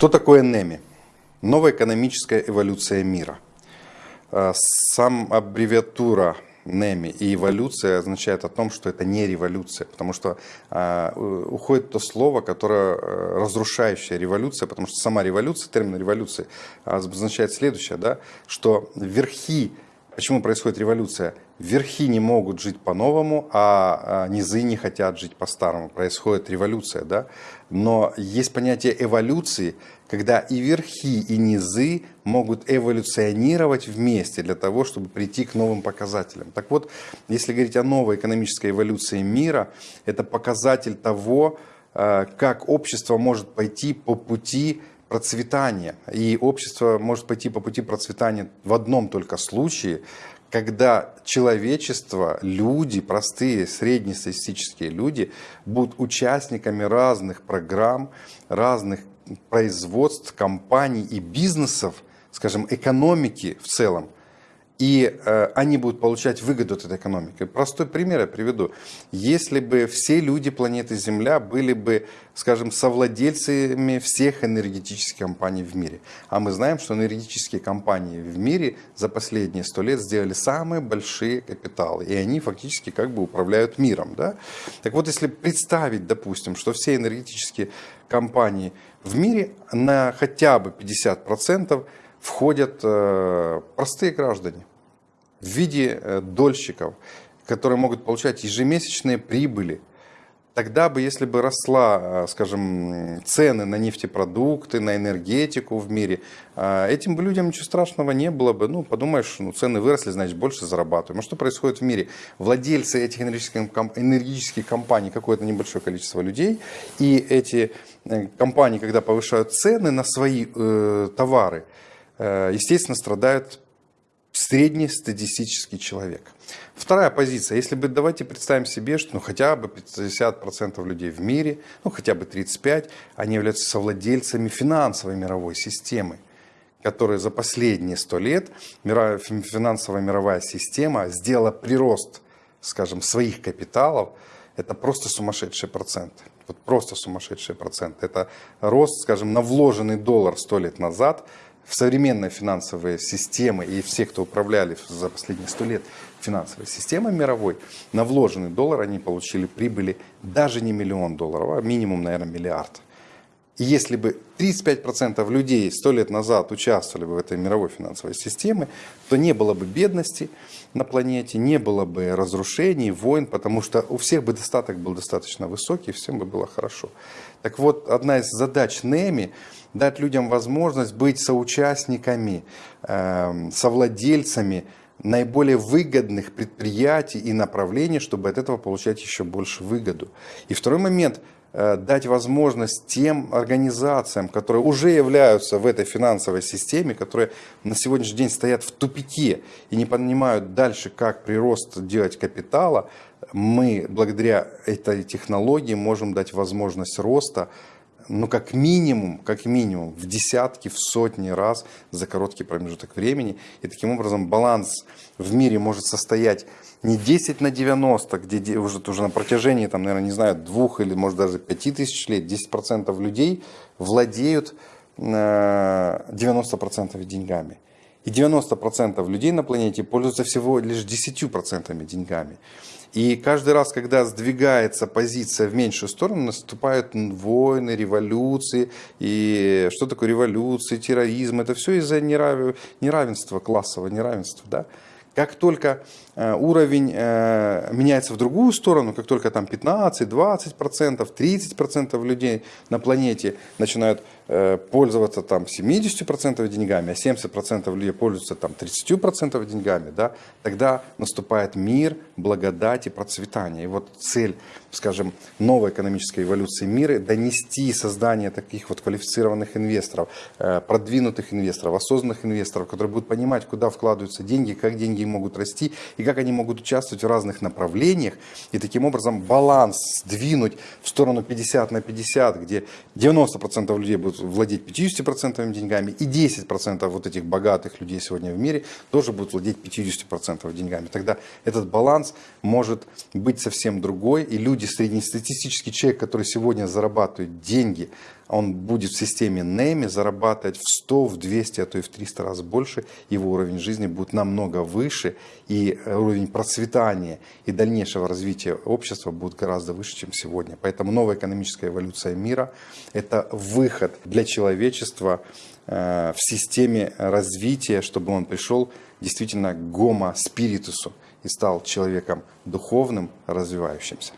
Что такое НЭМИ? Новая экономическая эволюция мира. А, сам аббревиатура НЭМИ и эволюция означает о том, что это не революция, потому что э, уходит то слово, которое э, разрушающая революция, потому что сама революция, термин революции означает следующее, да, что верхи Почему происходит революция? Верхи не могут жить по-новому, а, а низы не хотят жить по-старому. Происходит революция, да? Но есть понятие эволюции, когда и верхи, и низы могут эволюционировать вместе для того, чтобы прийти к новым показателям. Так вот, если говорить о новой экономической эволюции мира, это показатель того, а, как общество может пойти по пути процветания. И общество может пойти по пути процветания в одном только случае, когда человечество, люди, простые, среднестатистические люди будут участниками разных программ, разных производств, компаний и бизнесов, скажем, экономики в целом, и э, они будут получать выгоду от этой экономики. Простой пример я приведу. Если бы все люди планеты Земля были бы, скажем, совладельцами всех энергетических компаний в мире, а мы знаем, что энергетические компании в мире за последние сто лет сделали самые большие капиталы, и они фактически как бы управляют миром. Да? Так вот, если представить, допустим, что все энергетические компании в мире на хотя бы 50% входят э, простые граждане в виде э, дольщиков, которые могут получать ежемесячные прибыли. Тогда бы, если бы росла, э, скажем, цены на нефтепродукты, на энергетику в мире, э, этим бы людям ничего страшного не было бы. Ну, подумаешь, ну, цены выросли, значит, больше зарабатываем. А что происходит в мире? Владельцы этих энергетических, энергетических компаний, какое-то небольшое количество людей, и эти компании, когда повышают цены на свои э, товары, естественно, страдают среднестатистический человек. Вторая позиция. Если бы давайте представим себе, что ну, хотя бы 50% людей в мире, ну хотя бы 35%, они являются совладельцами финансовой мировой системы, которая за последние 100 лет финансовая мировая система сделала прирост, скажем, своих капиталов. Это просто сумасшедшие проценты. Вот просто сумасшедшие проценты. Это рост, скажем, на вложенный доллар 100 лет назад – в современные финансовые системы и все, кто управляли за последние сто лет финансовой системой мировой, на вложенный доллар они получили прибыли даже не миллион долларов, а минимум, наверное, миллиард. И если бы 35% людей сто лет назад участвовали бы в этой мировой финансовой системе, то не было бы бедности на планете, не было бы разрушений, войн, потому что у всех бы достаток был достаточно высокий, всем бы было хорошо. Так вот, одна из задач НЭМИ – дать людям возможность быть соучастниками, э, совладельцами наиболее выгодных предприятий и направлений, чтобы от этого получать еще больше выгоду. И второй момент – Э, дать возможность тем организациям, которые уже являются в этой финансовой системе, которые на сегодняшний день стоят в тупике и не понимают дальше, как прирост делать капитала, мы благодаря этой технологии можем дать возможность роста ну, как минимум, как минимум в десятки, в сотни раз за короткий промежуток времени. И таким образом баланс в мире может состоять не 10 на 90, где уже, уже на протяжении, там, наверное, не знаю, двух или, может, даже пяти тысяч лет 10% людей владеют 90% э, деньгами. И 90% людей на планете пользуются всего лишь 10% деньгами. И каждый раз, когда сдвигается позиция в меньшую сторону, наступают войны, революции. И что такое революции, терроризм? Это все из-за неравенства, классового неравенства. Да? Как только э, уровень э, меняется в другую сторону, как только там 15, 20 процентов, 30 процентов людей на планете начинают пользоваться там 70 процентов деньгами, а 70 процентов людей пользуются там 30 процентов деньгами, да, тогда наступает мир, благодать и процветание. И вот цель, скажем, новой экономической эволюции мира – донести создание таких вот квалифицированных инвесторов, продвинутых инвесторов, осознанных инвесторов, которые будут понимать, куда вкладываются деньги, как деньги могут расти и как они могут участвовать в разных направлениях и таким образом баланс сдвинуть в сторону 50 на 50, где 90% людей будут владеть 50% деньгами и 10% вот этих богатых людей сегодня в мире тоже будут владеть 50% деньгами. Тогда этот баланс может быть совсем другой и люди среднестатистический человек, который сегодня зарабатывает деньги, он будет в системе НЭМИ зарабатывать в 100, в 200, а то и в 300 раз больше, его уровень жизни будет намного выше, и уровень процветания и дальнейшего развития общества будет гораздо выше, чем сегодня. Поэтому новая экономическая эволюция мира – это выход для человечества э, в системе развития, чтобы он пришел действительно к гомо-спиритусу и стал человеком духовным, развивающимся.